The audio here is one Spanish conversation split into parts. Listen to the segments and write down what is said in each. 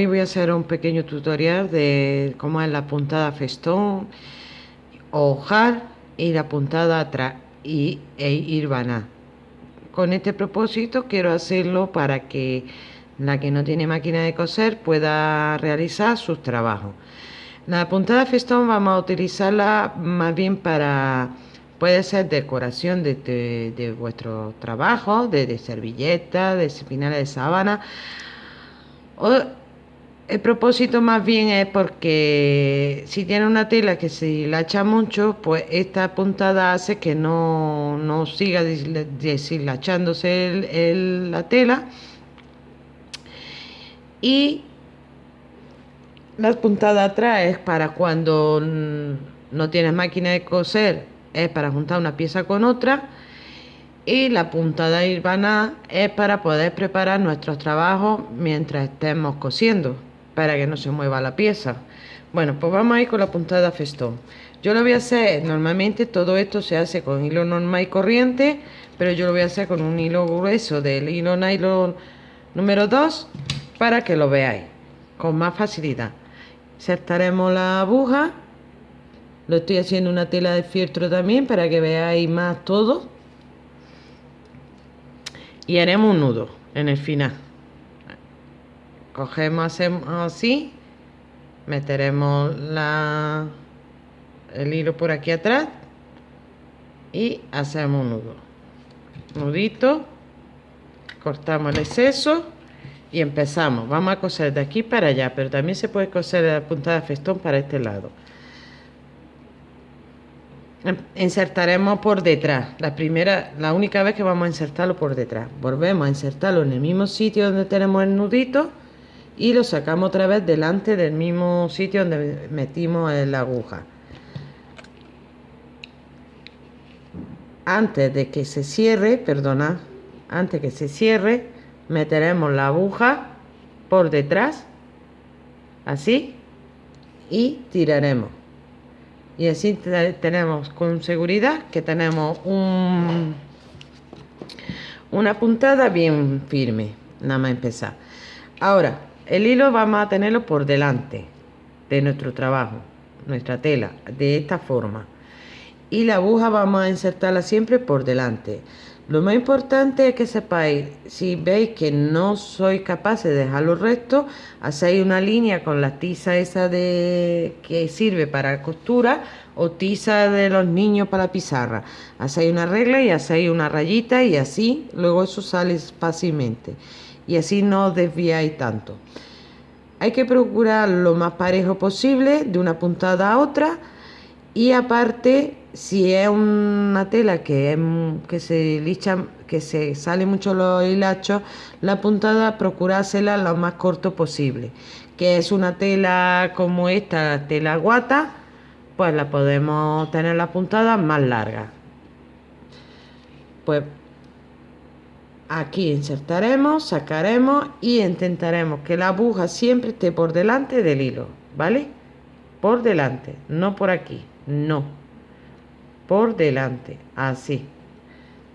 Hoy voy a hacer un pequeño tutorial de cómo es la puntada festón, hojar y la puntada atrás y, e irvaná. Con este propósito quiero hacerlo para que la que no tiene máquina de coser pueda realizar sus trabajos. La puntada festón vamos a utilizarla más bien para, puede ser decoración de, de, vuestro trabajo, de, de servilletas, de espinales de sábana. O, el propósito más bien es porque si tiene una tela que se la echa mucho, pues esta puntada hace que no, no siga deshilachándose la tela. Y la puntada atrás es para cuando no tienes máquina de coser, es para juntar una pieza con otra. Y la puntada irvana es para poder preparar nuestros trabajos mientras estemos cosiendo, para que no se mueva la pieza. Bueno, pues vamos a ir con la puntada festón. Yo lo voy a hacer, normalmente todo esto se hace con hilo normal y corriente, pero yo lo voy a hacer con un hilo grueso del hilo nylon número 2 para que lo veáis con más facilidad insertaremos la aguja lo estoy haciendo una tela de fieltro también para que veáis más todo y haremos un nudo en el final cogemos así meteremos la el hilo por aquí atrás y hacemos un nudo. Nudito cortamos el exceso y empezamos. Vamos a coser de aquí para allá pero también se puede coser la punta de festón para este lado. Em, insertaremos por detrás. La primera la única vez que vamos a insertarlo por detrás. Volvemos a insertarlo en el mismo sitio donde tenemos el nudito y lo sacamos otra vez delante del mismo sitio donde metimos la aguja. Antes de que se cierre perdona antes que se cierre meteremos la aguja por detrás así y tiraremos. Y así tenemos con seguridad que tenemos un, una puntada bien firme nada más empezar. Ahora el hilo vamos a tenerlo por delante de nuestro trabajo nuestra tela de esta forma y la aguja vamos a insertarla siempre por delante lo más importante es que sepáis, si veis que no sois capaces de dejarlo recto, hacéis una línea con la tiza esa de que sirve para costura o tiza de los niños para la pizarra. Hacéis una regla y hacéis una rayita y así, luego eso sale fácilmente. Y así no desviáis tanto. Hay que procurar lo más parejo posible de una puntada a otra y aparte si es una tela que, que se licha, que se sale mucho los hilachos, la puntada procurársela lo más corto posible. Que es una tela como esta, tela guata, pues la podemos tener la puntada más larga. Pues aquí insertaremos, sacaremos y intentaremos que la aguja siempre esté por delante del hilo, ¿vale? Por delante, no por aquí, no por delante, así.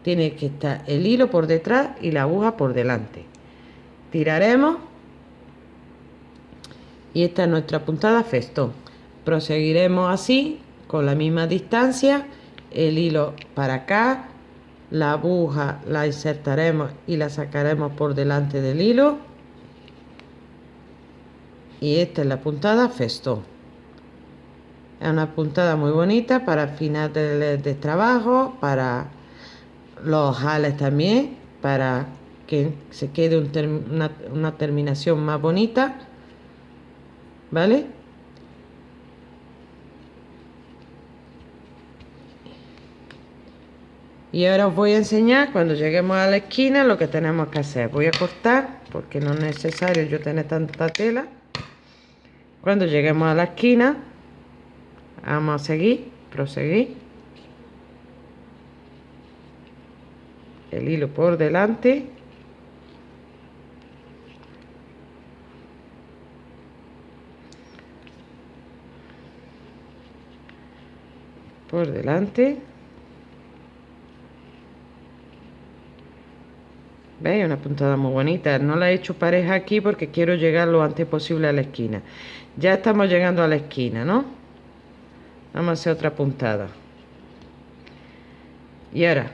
Tiene que estar el hilo por detrás y la aguja por delante. Tiraremos y esta es nuestra puntada festón. Proseguiremos así con la misma distancia, el hilo para acá, la aguja la insertaremos y la sacaremos por delante del hilo y esta es la puntada festón es una puntada muy bonita para final de, trabajo, para los jales también, para que se quede una, una terminación más bonita. ¿Vale? Y ahora os voy a enseñar cuando lleguemos a la esquina lo que tenemos que hacer. Voy a cortar porque no es necesario yo tener tanta tela. Cuando lleguemos a la esquina Vamos a seguir, proseguir. El hilo por delante. Por delante. ¿Veis? Una puntada muy bonita. No la he hecho pareja aquí porque quiero llegar lo antes posible a la esquina. Ya estamos llegando a la esquina, ¿no? Vamos a hacer otra puntada. Y ahora,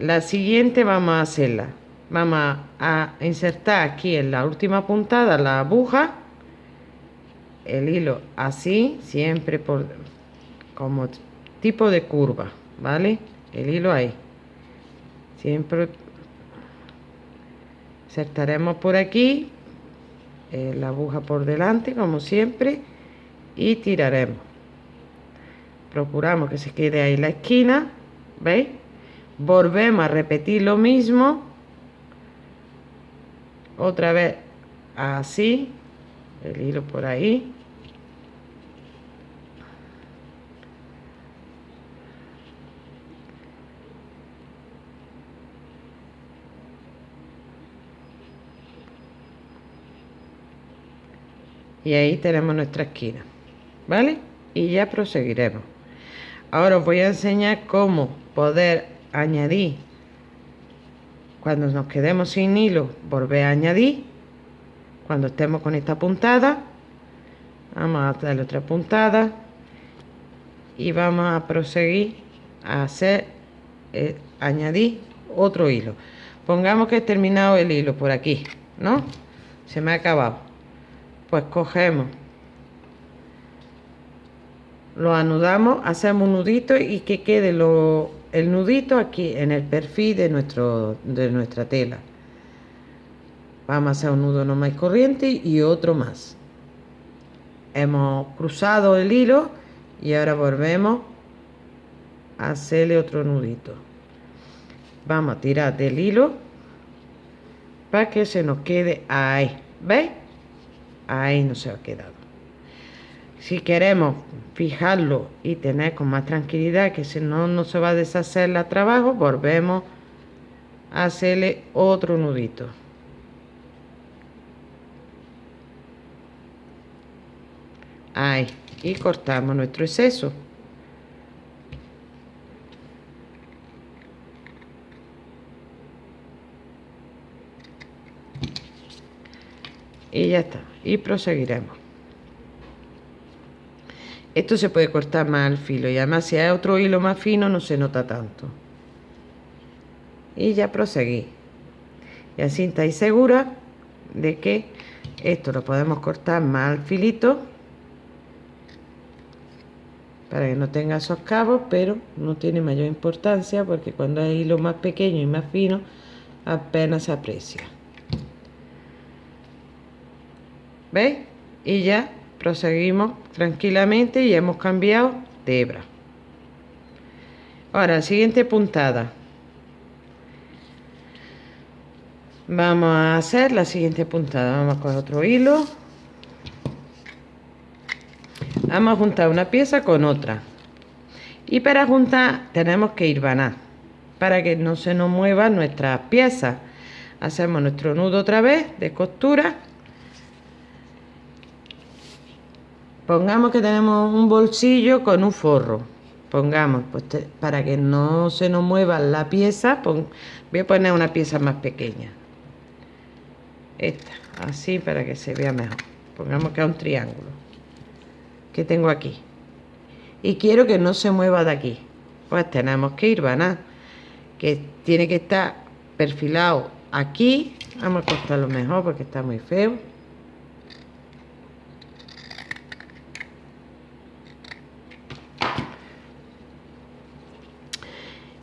la siguiente vamos a hacerla. Vamos a insertar aquí en la última puntada la aguja. El hilo así, siempre por como tipo de curva, ¿vale? El hilo ahí siempre insertaremos por aquí eh, la aguja por delante como siempre y tiraremos. Procuramos que se quede ahí la esquina veis volvemos a repetir lo mismo otra vez así el hilo por ahí y ahí tenemos nuestra esquina vale y ya proseguiremos. Ahora os voy a enseñar cómo poder añadir. Cuando nos quedemos sin hilo volver a añadir. Cuando estemos con esta puntada vamos a darle otra puntada y vamos a proseguir a hacer eh, añadir otro hilo. Pongamos que he terminado el hilo por aquí no se me ha acabado pues cogemos lo anudamos hacemos un nudito y que quede lo, el nudito aquí en el perfil de nuestro de nuestra tela. Vamos a hacer un nudo normal corriente y otro más. Hemos cruzado el hilo y ahora volvemos a hacerle otro nudito. Vamos a tirar del hilo para que se nos quede ahí ¿veis? Ahí no se ha quedado. Si queremos fijarlo y tener con más tranquilidad que si no no se va a deshacer la trabajo volvemos a hacerle otro nudito. Ahí y cortamos nuestro exceso y ya está. Y proseguiremos. Esto se puede cortar más al filo y además si hay otro hilo más fino no se nota tanto. Y ya proseguí. Y así estáis segura de que esto lo podemos cortar más al filito para que no tenga esos cabos pero no tiene mayor importancia porque cuando hay hilo más pequeño y más fino apenas se aprecia ¿veis? y ya proseguimos tranquilamente y hemos cambiado de hebra. Ahora siguiente puntada. Vamos a hacer la siguiente puntada. Vamos con otro hilo. Vamos a juntar una pieza con otra. Y para juntar tenemos que ir vanar para que no se nos muevan nuestras piezas hacemos nuestro nudo otra vez de costura Pongamos que tenemos un bolsillo con un forro. Pongamos, pues para que no se nos mueva la pieza, voy a poner una pieza más pequeña. Esta, así para que se vea mejor. Pongamos que es un triángulo. Que tengo aquí. Y quiero que no se mueva de aquí. Pues tenemos que ir, van Que tiene que estar perfilado aquí. Vamos a cortarlo mejor porque está muy feo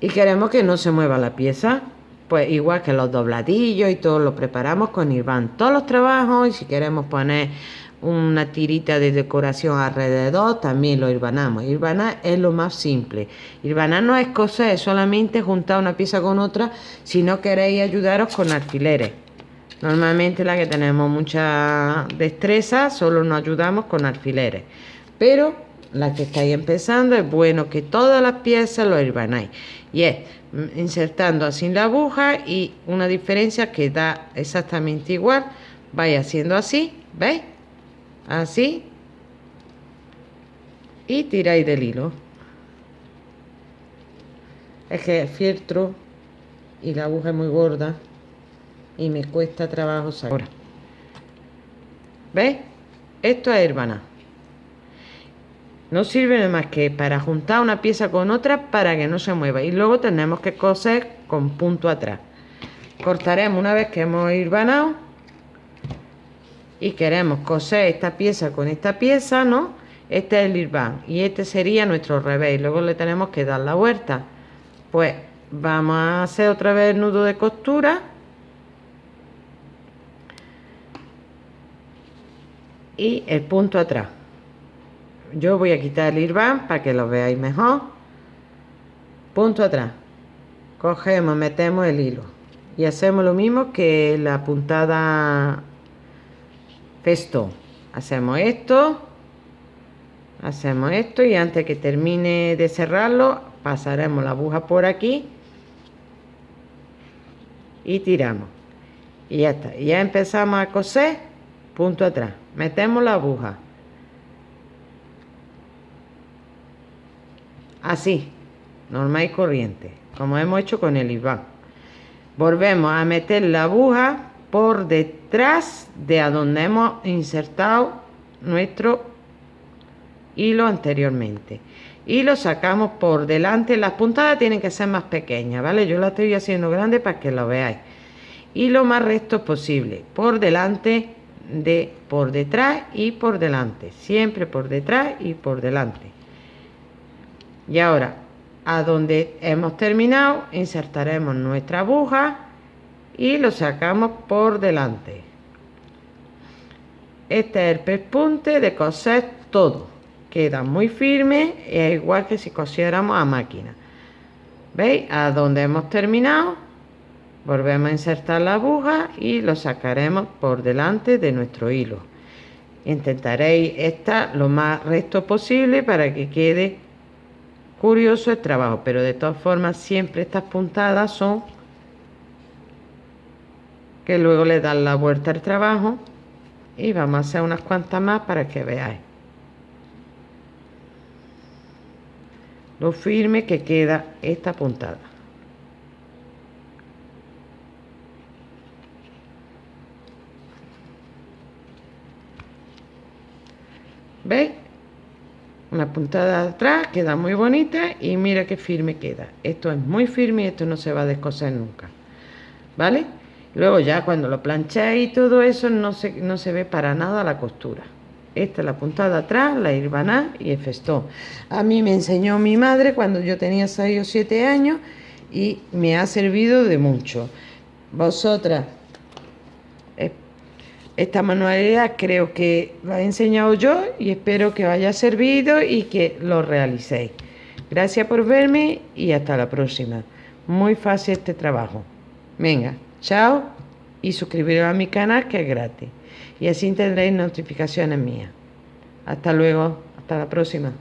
y queremos que no se mueva la pieza pues igual que los dobladillos y todo lo preparamos con Irvan todos los trabajos y si queremos poner una tirita de decoración alrededor también lo irbanamos irbanar es lo más simple. Irbanar no es cosa es solamente juntar una pieza con otra si no queréis ayudaros con alfileres. Normalmente la que tenemos mucha destreza solo nos ayudamos con alfileres. Pero la que estáis empezando es bueno que todas las piezas lo irbanáis y es insertando así la aguja y una diferencia que da exactamente igual vais haciendo así ¿veis? así y tiráis del hilo es que el fieltro y la aguja es muy gorda y me cuesta trabajo sacar. ¿Veis? Esto es hermana. No sirve más que para juntar una pieza con otra para que no se mueva. Y luego tenemos que coser con punto atrás. Cortaremos una vez que hemos hirvanado. Y queremos coser esta pieza con esta pieza, ¿no? Este es el irván. Y este sería nuestro revés. Luego le tenemos que dar la vuelta. Pues vamos a hacer otra vez el nudo de costura. y el punto atrás yo voy a quitar el irván para que lo veáis mejor. Punto atrás. Cogemos metemos el hilo. Y hacemos lo mismo que la puntada festo hacemos esto hacemos esto y antes que termine de cerrarlo pasaremos la aguja por aquí y tiramos. Y ya está. Ya empezamos a coser punto atrás. Metemos la aguja así normal y corriente como hemos hecho con el Iván. Volvemos a meter la aguja por detrás de a donde hemos insertado nuestro hilo anteriormente. Y lo sacamos por delante. Las puntadas tienen que ser más pequeñas vale yo la estoy haciendo grande para que lo veáis. Y lo más recto posible por delante de por detrás y por delante. Siempre por detrás y por delante y ahora a donde hemos terminado insertaremos nuestra aguja y lo sacamos por delante. Este es el pespunte de coser todo. Queda muy firme es igual que si cosiéramos a máquina. Veis a donde hemos terminado volvemos a insertar la aguja y lo sacaremos por delante de nuestro hilo. Intentaréis estar lo más recto posible para que quede curioso el trabajo pero de todas formas siempre estas puntadas son que luego le dan la vuelta al trabajo y vamos a hacer unas cuantas más para que veáis lo firme que queda esta puntada ¿Veis? Una puntada atrás, queda muy bonita y mira qué firme queda. Esto es muy firme y esto no se va a descoser nunca. ¿Vale? Luego ya cuando lo plancháis y todo eso no se, no se ve para nada la costura. Esta es la puntada atrás, la irbaná y el festón. A mí me enseñó mi madre cuando yo tenía 6 o 7 años y me ha servido de mucho. Vosotras esta manualidad creo que la he enseñado yo y espero que os haya servido y que lo realicéis. Gracias por verme y hasta la próxima. Muy fácil este trabajo. Venga, chao y suscribiros a mi canal que es gratis. Y así tendréis notificaciones mías. Hasta luego, hasta la próxima.